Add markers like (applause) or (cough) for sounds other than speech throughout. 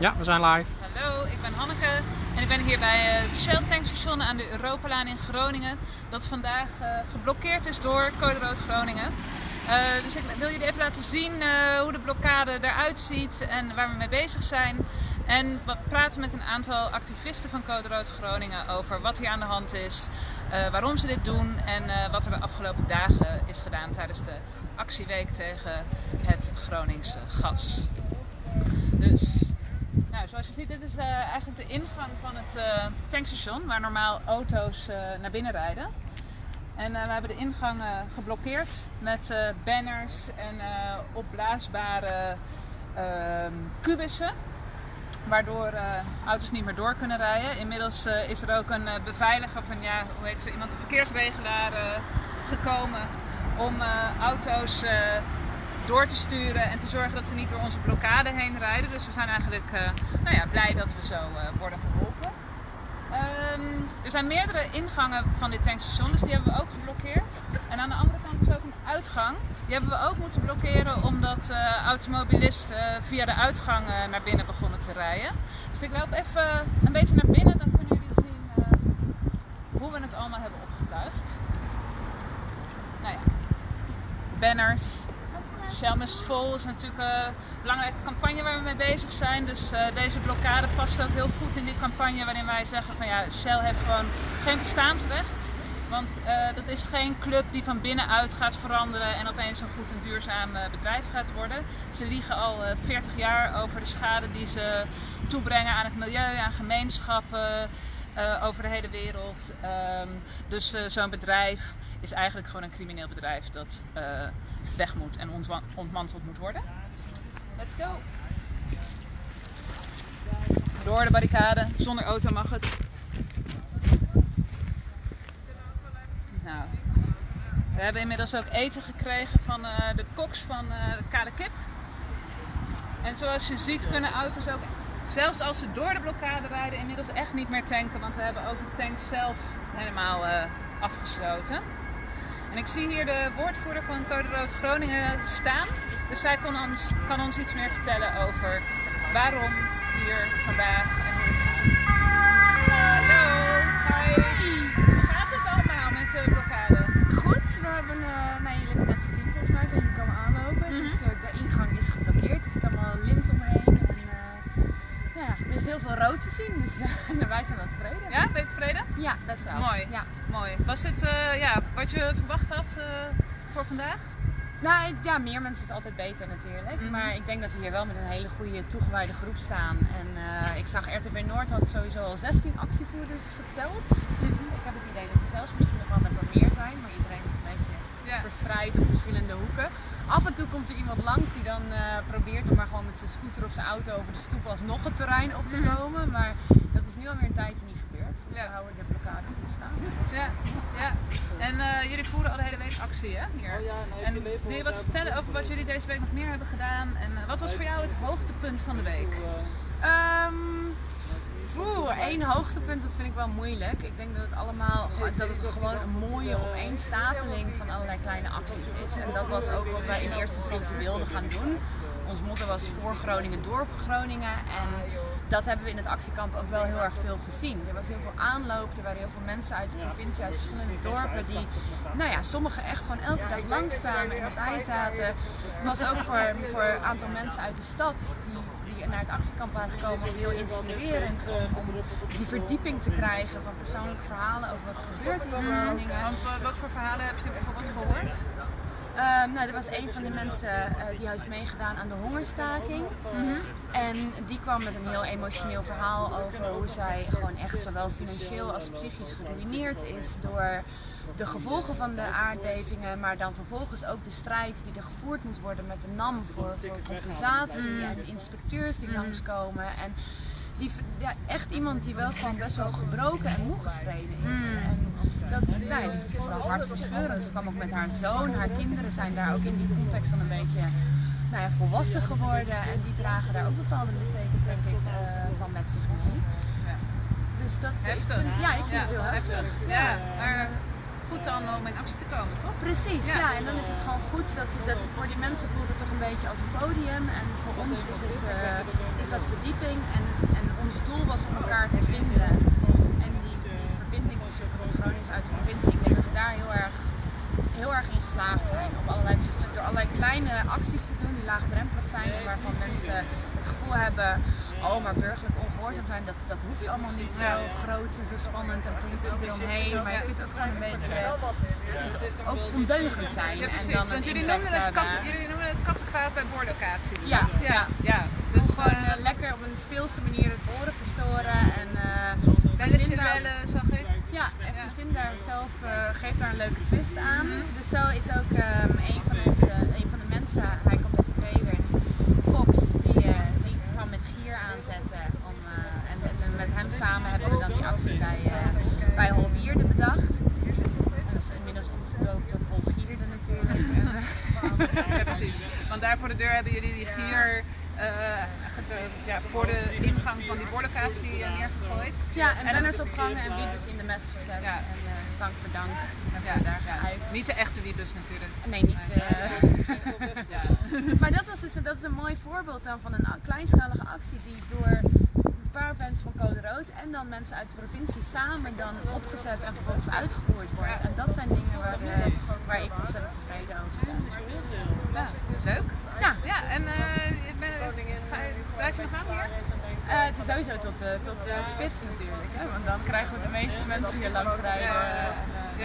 Ja, we zijn live. Hallo, ik ben Hanneke en ik ben hier bij het Shell tankstation aan de Europalaan in Groningen. Dat vandaag uh, geblokkeerd is door Code Rood Groningen. Uh, dus ik wil jullie even laten zien hoe de blokkade eruit ziet en waar we mee bezig zijn. En we praten met een aantal activisten van Code Rood Groningen over wat hier aan de hand is, waarom ze dit doen en wat er de afgelopen dagen is gedaan tijdens de actieweek tegen het Groningse gas. Dus zoals je ziet, dit is uh, eigenlijk de ingang van het uh, tankstation waar normaal auto's uh, naar binnen rijden. En we hebben de ingang geblokkeerd met banners en opblaasbare ehm, kubussen. Waardoor auto's niet meer door kunnen rijden. Inmiddels is er ook een beveiliger van, ja, hoe heet ze, iemand, een verkeersregelaar gekomen om auto's door te sturen en te zorgen dat ze niet door onze blokkade heen rijden. Dus we zijn eigenlijk uh, nou ja, blij dat we zo uh, worden geholpen. Um, er zijn meerdere ingangen van dit tankstation, dus die hebben we ook geblokkeerd. En aan de andere kant is ook een uitgang. Die hebben we ook moeten blokkeren omdat uh, automobilisten via de uitgang naar binnen begonnen te rijden. Dus ik loop even een beetje naar binnen, dan kunnen jullie zien hoe we het allemaal hebben opgetuigd. Nou ja, banners, Shell Must Vol is natuurlijk een belangrijke campagne waar we mee bezig zijn. Dus uh, deze blokkade past ook heel goed in die campagne waarin wij zeggen van ja, Shell heeft gewoon geen bestaansrecht. Want uh, dat is geen club die van binnenuit gaat veranderen en opeens een goed en duurzaam bedrijf gaat worden. Ze liegen al 40 jaar over de schade die ze toebrengen aan het milieu, aan gemeenschappen over de hele wereld. Um, dus zo'n bedrijf is eigenlijk gewoon een crimineel bedrijf dat weg moet en ontmanteld moet worden. Let's go! Door de barricade, zonder auto mag het. Nou, we hebben inmiddels ook eten gekregen van de koks van de Kale Kip. En zoals je ziet kunnen auto's ook, zelfs als ze door de blokkade rijden, inmiddels echt niet meer tanken. Want we hebben ook de tank zelf helemaal uh, afgesloten. En ik zie hier de woordvoerder van Code Rood Groningen staan. Dus zij kan ons, kan ons iets meer vertellen over waarom hier vandaag heel veel rood te zien, dus (laughs) wij zijn wel tevreden. Ja, ben je tevreden? Ja, best wel. Mooi. Ja. Mooi. Was dit uh, ja, wat je verwacht had uh, voor vandaag? Nou ja, meer mensen is altijd beter natuurlijk. Mm -hmm. Maar ik denk dat we hier wel met een hele goede toegewijde groep staan. En uh, ik zag RTV Noord had sowieso al 16 actievoerders geteld. Mm -hmm. Ik heb het idee dat er zelfs misschien nog wel met wat meer zijn. Maar iedereen is een beetje verspreid op verschillende hoeken. Af en toe komt er iemand langs die dan probeert om maar gewoon met zijn scooter of zijn auto over de stoep alsnog het terrein op te komen. Mm -hmm. Maar dat is nu alweer een tijdje niet gebeurd. Dus ja. we houden de blokkade goed staan. Ja, ja. En uh, jullie voeren al de hele week actie hè, hier. Oh ja, nou, en wil je wat vertellen over wat jullie deze week nog meer hebben gedaan? En uh, wat was voor jou het hoogtepunt van de week? Um, Oeh, één hoogtepunt, dat vind ik wel moeilijk. Ik denk dat het allemaal dat het gewoon een mooie opeenstapeling van allerlei kleine acties is. En dat was ook wat wij in eerste instantie wilden gaan doen. Ons motto was voor Groningen, door Groningen. En dat hebben we in het actiekamp ook wel heel erg veel gezien. Er was heel veel aanloop, er waren heel veel mensen uit de provincie, uit verschillende dorpen die, nou ja, sommigen echt gewoon elke dag langskwamen en erbij zaten. Het was ook voor, voor een aantal mensen uit de stad die naar het actiekamp waren gekomen heel inspirerend om, om die verdieping te krijgen van persoonlijke verhalen over wat er gebeurt in Groningen. Want wat voor verhalen heb je bijvoorbeeld gehoord? Um, nou, er was een van de mensen uh, die heeft meegedaan aan de hongerstaking. Mm -hmm. En die kwam met een heel emotioneel verhaal over hoe zij gewoon echt zowel financieel als psychisch geruineerd is door de gevolgen van de aardbevingen, maar dan vervolgens ook de strijd die er gevoerd moet worden met de NAM voor, voor compensatie mm. en inspecteurs die mm. langskomen. En die, ja, echt iemand die wel gewoon best wel gebroken en moe gestreden is. Mm. En dat, nee, dat is wel hartverscheurend. Ze kwam ook met haar zoon, haar kinderen zijn daar ook in die context dan een beetje nou ja, volwassen geworden. En die dragen daar ook bepaalde littekens denk ik uh, van met zich mee. Dus dat, heftig. Ik vind, ja, ik vind ja, het heel heftig. heftig. Ja, maar goed dan om in actie te komen, toch? Precies, ja. ja. En dan is het gewoon goed dat, dat voor die mensen voelt het toch een beetje als een podium. En voor ons is het, uh, is dat verdieping en, en ons doel was om elkaar te vinden. En die, die verbinding tussen Gronings uit de provincie, ik denk dat we daar heel erg, heel erg in geslaagd zijn. Op allerlei verschillende, door allerlei kleine acties te doen die laagdrempelig zijn waarvan mensen het gevoel hebben, oh maar burgerlijk ongehoorzaam zijn, dat, dat hoeft allemaal niet zo groot en zo spannend en politie eromheen. Maar je kunt ook gewoon een beetje ook ondeugend zijn. Ja, en precies. dan Want jullie noemden, het hebben. kat, jullie het kattenkwaad bij boorlocaties. Ja, ja. ja. Dus Gewoon eh, eh, lekker op een speelse manier het oren verstoren en eh belletje daar, bellen, zag ik. ja, en verzin daar zelf, eh geeft daar een leuke twist aan. Mhm. Dus zo is ook ehm, een, van onze, een van de mensen, hij komt uit Vreewert, Fox, die, eh, die kwam met gier aanzetten. Om, eh, en, en met hem samen hebben we dan die actie bij, eh bij Holwierde bedacht. En dat is inmiddels omgedoopt tot Holgierde natuurlijk. En, eh, Ja, precies. Want daar voor de deur hebben jullie die gier eh, ge- ja, voor de ingang van die boorlocatie eh, neergegooid. Ja, en banners opgehangen en wiebes in de mest gezet. Ja. En uh, stank voor dank hebben Ja, we daar geuit. Niet de echte wiebes natuurlijk. Nee, niet. eh. (laughs) maar dat, was dus, dat is een mooi voorbeeld dan van een kleinschalige actie die door een paar mensen van Code Rood en dan mensen uit de provincie samen dan opgezet en vervolgens uitgevoerd wordt. En dat zijn dingen waar, eh, waar ik ontzettend tevreden over ben. Ja, leuk. Ja, Ja, en eh, ga je- blijf je nog aan hier? Eh, het is sowieso tot, eh, tot eh, spits natuurlijk, hè? want dan krijgen we de meeste mensen hier langs rijden. Ja. En,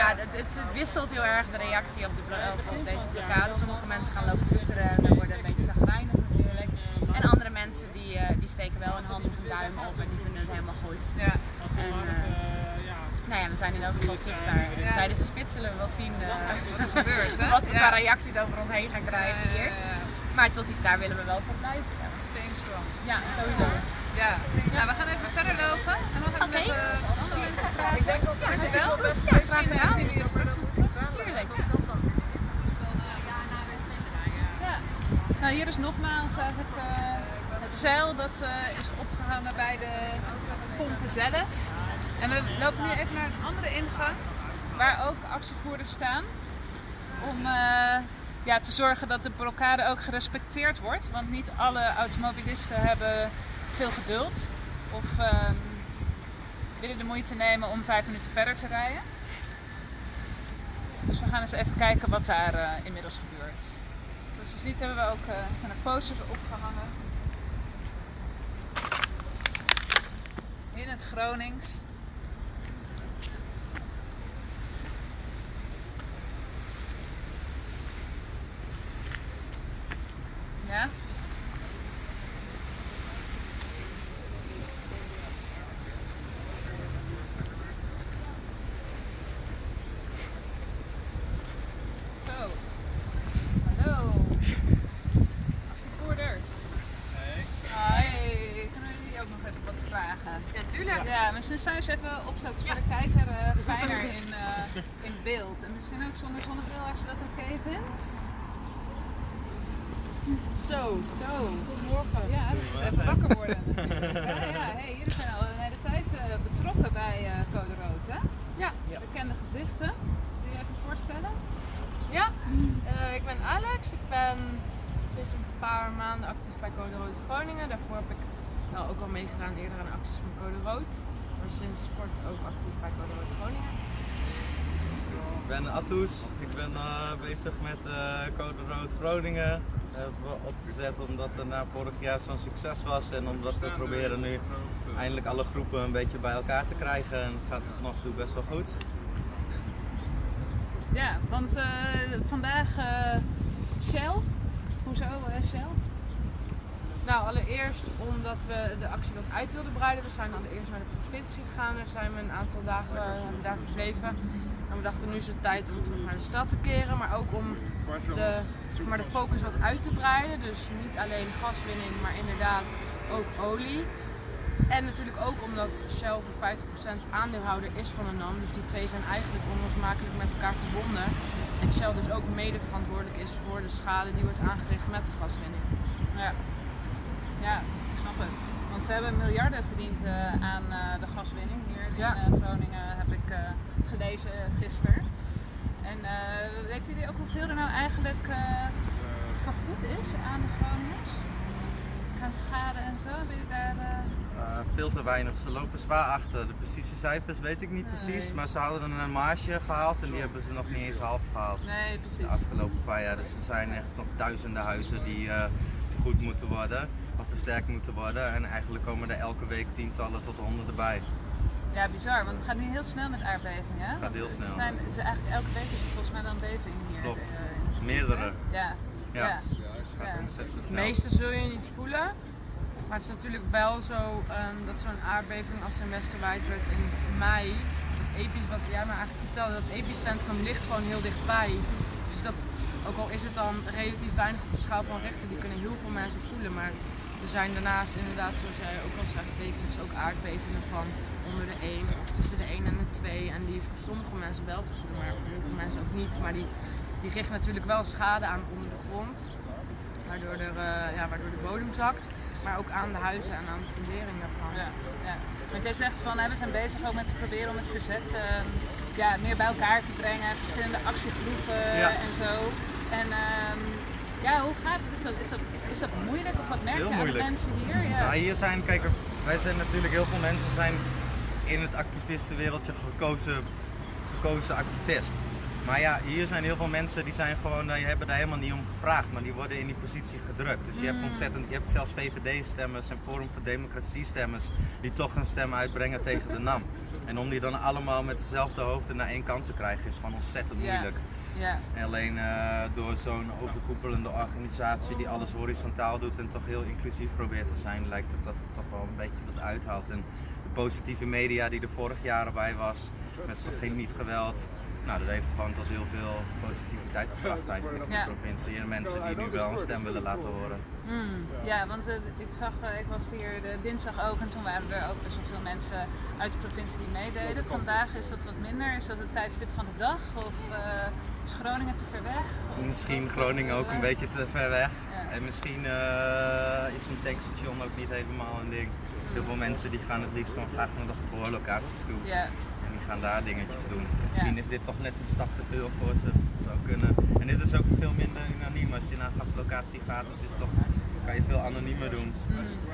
ja, het, het, het wisselt heel erg de reactie op, de, op, op deze blokkade. Sommige mensen gaan lopen toeteren en dan worden een beetje zagrijnig natuurlijk. En andere mensen die, die steken wel een hand of een duim op en die vinden het helemaal goed. Ja. En, nou ja, we zijn in elk geval zichtbaar. Ja. Tijdens de spits zullen we wel zien Wat er gebeurt, hè? (laughs) wat we qua reacties over ons heen gaan krijgen hier. Maar tot die, daar willen we wel voor blijven. Ja, ja sowieso. Ja. Nou, we gaan even verder lopen en nog even met eh, andere mensen praten. Ja, Dankjewel. hartstikke goed. Ja, Misschien eh, gedaan. zien we je straks nog terug. Tuurlijk. Ja. Nou, hier is nogmaals eigenlijk eh, het zeil dat eh, is opgehangen bij de pompen zelf. En we lopen nu even naar een andere ingang waar ook actievoerders staan. Om ja, te zorgen dat de blokkade ook gerespecteerd wordt. Want niet alle automobilisten hebben veel geduld of ehm, willen de moeite nemen om vijf minuten verder te rijden. Dus we gaan eens even kijken wat daar eh, inmiddels gebeurt. Zoals je ziet hebben we ook eh, zijn er posters opgehangen. In het Gronings. Ja? Zo. Hallo. Actievoerders. Hey. Kunnen we jullie ook nog even wat vragen? Ja, tuurlijk. Ja, fijn als je even opzet voor de kijker eh, fijner in, eh, in beeld. En misschien ook zonder zonnebril als je dat oké vindt. Zo. Zo. Goedemorgen. Ja, dat is even wakker worden. (laughs) ja, ja. Hey, jullie zijn al een hele tijd eh, betrokken bij Code Rood, hè? Ja. Bekende gezichten. Wil je even voorstellen? Ja, ik ben Alex. Ik ben sinds een paar maanden actief bij Code Rood Groningen. Daarvoor heb ik wel ook al meegedaan eerder aan acties van Code Rood. Maar sinds kort ook actief bij Code Rood Groningen. Ik ben Attoes, ik ben eh, bezig met eh, Code Rood Groningen. hebben we opgezet omdat het na vorig jaar zo'n succes was en omdat we proberen nu eindelijk alle groepen een beetje bij elkaar te krijgen en gaat het nog toe best wel goed. Ja, want eh, vandaag eh, Shell. Hoezo Shell? Nou, allereerst omdat we de actie wat uit wilden breiden. We zijn allereerst naar de provincie gegaan. Daar zijn we een aantal dagen eh, daar verbleven. En we dachten nu is het tijd om terug naar de stad te keren. Maar ook om de, maar, de focus wat uit te breiden. Dus niet alleen gaswinning, maar inderdaad ook olie. En natuurlijk ook omdat Shell voor 50% aandeelhouder is van de NAM. Dus die twee zijn eigenlijk onlosmakelijk met elkaar verbonden. En Shell dus ook mede verantwoordelijk is voor de schade die wordt aangericht met de gaswinning. Ja. Ja, ik snap het. Want ze hebben miljarden verdiend eh, aan eh, de gaswinning hier in Ja. eh, Groningen, heb ik eh, gelezen gisteren. En eh weten jullie ook hoeveel er nou eigenlijk eh, vergoed is aan de Groningers? bijgedragen aan schade en zo? Je daar, veel te weinig. Ze lopen zwaar achter. De precieze cijfers weet ik niet precies, maar ze hadden een marge gehaald en die hebben ze nog niet eens half gehaald. Nee, De precies. afgelopen paar jaar. Dus er zijn echt nog duizenden huizen die eh, vergoed moeten worden versterkt moeten worden. En eigenlijk komen er elke week tientallen tot honderden bij. Ja, bizar, want het gaat nu heel snel met aardbevingen. hè? Gaat Want heel er snel. Zijn, ze eigenlijk elke week is er volgens mij wel een beving hier. Klopt. eh, in het Meerdere. hè? Ja. Ja. ja. Het gaat Ja. ontzettend Het snel. meeste zul je niet voelen. Maar het is natuurlijk wel zo ehm, dat zo'n aardbeving als in Westerwijd werd in mei, dat epi, wat jij me eigenlijk vertelde, dat epicentrum ligt gewoon heel dichtbij. Dus dat, ook al is het dan relatief weinig op de schaal van Richter, die kunnen heel veel mensen voelen. Maar er zijn daarnaast inderdaad, zoals jij ook al zegt, wekelijks ook aardbevingen van onder de 1 of tussen de 1 en de 2. En die is voor sommige mensen wel te voelen, maar voor heel veel mensen ook niet. Maar die, die richt natuurlijk wel schade aan onder de grond. Waardoor, er, eh, ja, waardoor de bodem zakt, maar ook aan de huizen en aan de fundering daarvan. Ja, ja. Want jij zegt van hè, we zijn bezig ook met te proberen om het verzet ehm, ja, meer bij elkaar te brengen, verschillende actiegroepen Ja. en zo. En ehm, ja, hoe gaat het? Is dat, is, dat, is dat moeilijk of wat merk je aan de mensen hier? Ja. Nou, hier zijn, kijk, wij zijn natuurlijk heel veel mensen zijn in het activistenwereldje gekozen, gekozen activist. Maar ja, hier zijn heel veel mensen die zijn gewoon, eh, die hebben daar helemaal niet om gevraagd, maar die worden in die positie gedrukt. Dus je hebt ontzettend, je hebt zelfs VVD-stemmers en Forum voor Democratie-stemmers die toch een stem uitbrengen tegen de NAM. En om die dan allemaal met dezelfde hoofden naar één kant te krijgen is gewoon ontzettend moeilijk. Ja. En alleen eh, door zo'n overkoepelende organisatie die alles horizontaal doet en toch heel inclusief probeert te zijn, lijkt het dat het toch wel een beetje wat uithaalt. En de positieve media die er vorig jaar bij was, met geen niet geweld, nou dat heeft gewoon tot heel veel positiviteit gebracht eigenlijk Ja. de provincie. En mensen die nu wel een stem willen laten horen. Mm, ja, want eh, ik zag, eh, ik was hier de dinsdag ook en toen waren er ook best wel veel mensen uit de provincie die meededen. Vandaag is dat wat minder. Is dat het tijdstip van de dag of eh, is Groningen te ver weg? Of- Misschien Groningen ook een beetje te ver weg. Ja. En misschien is een tankstation ook niet helemaal een ding. Heel veel mensen die gaan het liefst gewoon graag naar de geboorlocaties toe. Ja, gaan daar dingetjes doen. Misschien is dit toch net een stap te veel voor ze. Dat zou kunnen. En dit is ook veel minder unaniem. Als je naar een gastlocatie gaat, het is toch, kan je veel anoniemer doen.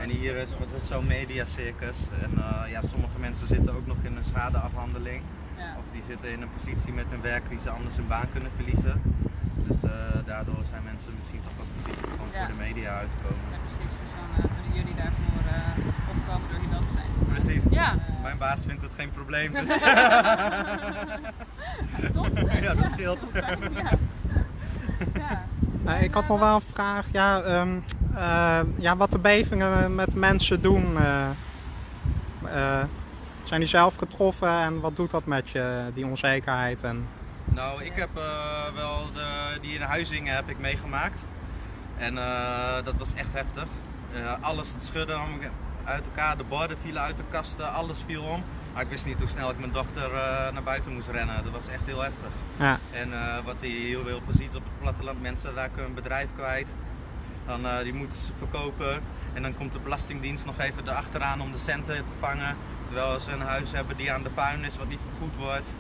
En hier is wat het zo'n mediacircus. En eh, ja, sommige mensen zitten ook nog in een schadeafhandeling. ja. Of die zitten in een positie met een werk die ze anders hun baan kunnen verliezen. Dus eh, daardoor zijn mensen misschien toch wat voorzichtig om Ja. voor de media uit te komen. ja precies. Dus dan eh, jullie eh, opkomen door hier dat te zijn. Precies. Ja. Mijn baas vindt het geen probleem, dus (laughs) Top. ja, dat scheelt. Ja. (laughs) ja. Eh, ik had nog wel een vraag. Ja, ehm, eh, ja, wat de bevingen met mensen doen. eh, eh, zijn die zelf getroffen en wat doet dat met je, die onzekerheid? En, Nou, ik heb eh, wel de, die in Huizingen heb ik meegemaakt. En eh, dat was echt heftig. Eh, alles het schudde uit elkaar, de borden vielen uit de kasten, alles viel om. Maar ik wist niet hoe snel ik mijn dochter eh, naar buiten moest rennen. Dat was echt heel heftig. ja, En eh, wat je heel veel ziet op het platteland, mensen raken hun bedrijf kwijt. Dan, eh, die moeten ze verkopen. En dan komt de Belastingdienst nog even erachteraan om de centen te vangen. Terwijl ze een huis hebben die aan de puin is, wat niet vergoed wordt.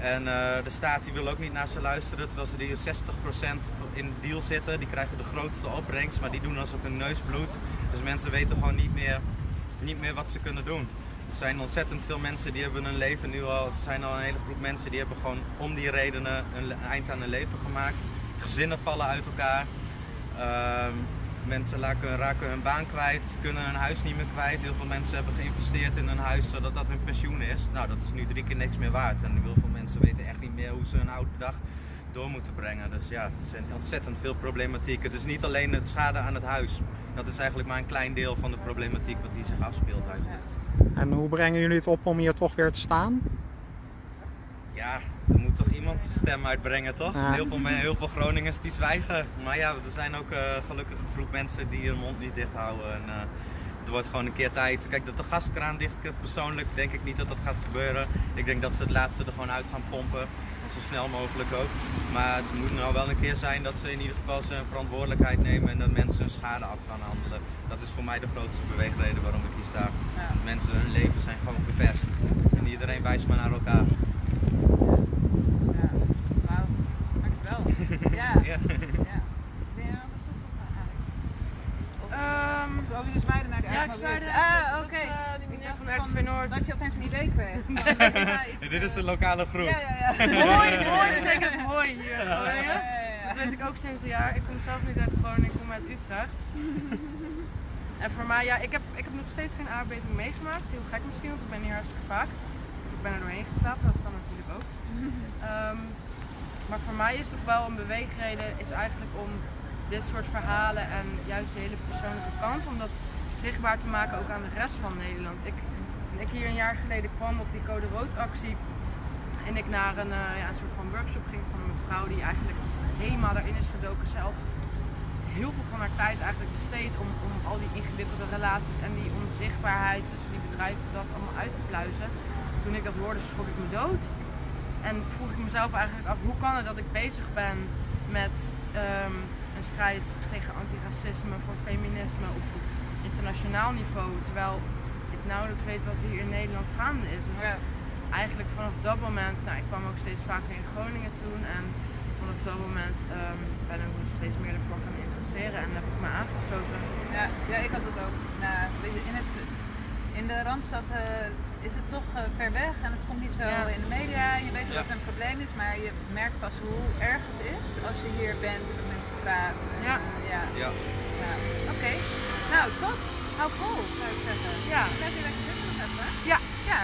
En de staat die wil ook niet naar ze luisteren, terwijl ze die 60% in de deal zitten. Die krijgen de grootste opbrengst, maar die doen alsof hun neus bloedt. Dus mensen weten gewoon niet meer, niet meer wat ze kunnen doen. Er zijn ontzettend veel mensen die hebben hun leven nu al, er zijn al een hele groep mensen die hebben gewoon om die redenen een eind aan hun leven gemaakt. Gezinnen vallen uit elkaar. Ehm, mensen raken, raken hun baan kwijt, kunnen hun huis niet meer kwijt. Heel veel mensen hebben geïnvesteerd in hun huis zodat dat hun pensioen is. Nou, dat is nu drie keer niks meer waard. En heel veel mensen weten echt niet meer hoe ze hun oude dag door moeten brengen. Dus ja, er zijn ontzettend veel problematiek. Het is niet alleen het schade aan het huis. Dat is eigenlijk maar een klein deel van de problematiek wat hier zich afspeelt eigenlijk. en hoe brengen jullie het op om hier toch weer te staan? Ja, er moet toch iemand zijn stem uitbrengen, toch? Ja. Heel, veel, heel veel Groningers die zwijgen. Maar ja, er zijn ook eh, gelukkig een groep mensen die hun mond niet dicht houden. En, eh, het wordt gewoon een keer tijd. Kijk, dat de gaskraan dicht persoonlijk denk ik niet dat dat gaat gebeuren. Ik denk dat ze het laatste er gewoon uit gaan pompen. En zo snel mogelijk ook. Maar het moet nou wel een keer zijn dat ze in ieder geval zijn verantwoordelijkheid nemen en dat mensen hun schade af gaan handelen. Dat is voor mij de grootste beweegreden waarom ik hier sta. Ja. Mensen, hun leven zijn gewoon verpest. En iedereen wijst maar naar elkaar. Ja, wauw. Dankjewel. (laughs) Ja, Ja. Ben je? Ehm, Of over Ja, ik zei Ah, oké. eh, die Ik meneer dacht van van RTV Noord. Dat je opeens een idee kreeg. (laughs) Van, iets, Dit is de eh, lokale groep. Ja, ja, ja. (laughs) Hoi, hoi betekent hoi hier. in Ja, Groningen. ja, ja. Dat weet ik ook sinds een jaar. Ik kom zelf niet uit Groningen, ik kom uit Utrecht. (laughs) En voor mij, ja, ik heb, ik heb nog steeds geen aardbeving meegemaakt. Heel gek misschien, want ik ben hier hartstikke vaak. Of ik ben er doorheen geslapen, dat kan natuurlijk ook. Ehm, maar voor mij is toch wel een beweegreden is eigenlijk om dit soort verhalen en juist de hele persoonlijke kant, om dat zichtbaar te maken ook aan de rest van Nederland. Ik, toen ik hier een jaar geleden kwam op die Code Rood actie en ik naar een, eh, ja, een soort van workshop ging van een mevrouw die eigenlijk helemaal daarin is gedoken zelf heel veel van haar tijd eigenlijk besteed om, om al die ingewikkelde relaties en die onzichtbaarheid tussen die bedrijven dat allemaal uit te pluizen. Toen ik dat hoorde schrok ik me dood. En vroeg ik mezelf eigenlijk af, hoe kan het dat ik bezig ben met ehm, een strijd tegen antiracisme, voor feminisme op internationaal niveau, terwijl ik nauwelijks weet wat hier in Nederland gaande is. Dus Ja. eigenlijk vanaf dat moment, nou ik kwam ook steeds vaker in Groningen toen en vanaf dat moment ehm, ben ik me steeds meer ervoor gaan interesseren en heb ik me aangesloten. Ja, ja, ik had het ook. Nou, in, het, in de Randstad eh, is het toch eh, ver weg en het komt niet zo Ja. in de media. Je weet wel Ja. dat er een probleem is, maar je merkt pas hoe erg het is als je hier bent praat. Ja. ja. Ja. ja. Oké, nou top. Hou vol zou ik zeggen. Ja. Blijf hier lekker zitten nog even. Ja. Ja.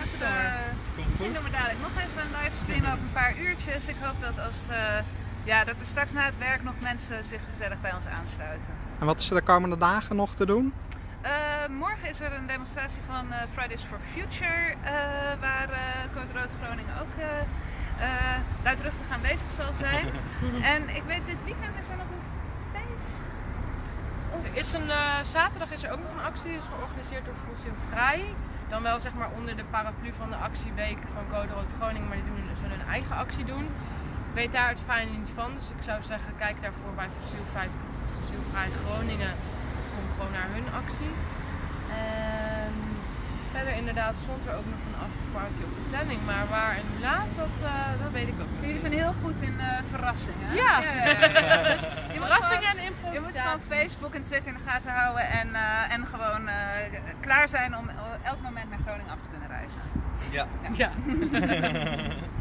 Eh, Komt Misschien doen we dadelijk nog even een livestream over een paar uurtjes. Ik hoop dat, als, eh, ja, dat er straks na het werk nog mensen zich gezellig bij ons aansluiten. En wat is er de komende dagen nog te doen? Eh, morgen is er een demonstratie van eh, Fridays for Future, eh, waar uh, Code Rood Groningen ook luidruchtig aanwezig zal zijn. (laughs) en ik weet, dit weekend is er nog een feest. Er is een, eh, zaterdag is er ook nog een actie, is georganiseerd door Fossiel Vrij. Dan wel zeg maar onder de paraplu van de actieweek van Code Rood Groningen, maar die doen, dus zullen hun eigen actie doen. Ik weet daar het fijne niet van, dus ik zou zeggen kijk daarvoor bij Fossiel Vrij, Fossiel Vrij Groningen of kom gewoon naar hun actie. Verder inderdaad stond er ook nog een afterparty op de planning, maar waar en hoe laat, dat, eh, dat weet ik ook niet. Jullie zijn heel goed in eh, verrassingen. Ja. ja, ja, (laughs) ja. Dus je moet Verrassingen gewoon- en Je moet improvisatie. gewoon Facebook en Twitter in de gaten houden en, eh, en gewoon eh, klaar zijn om elk moment naar Groningen af te kunnen reizen. Ja. Ja. (laughs)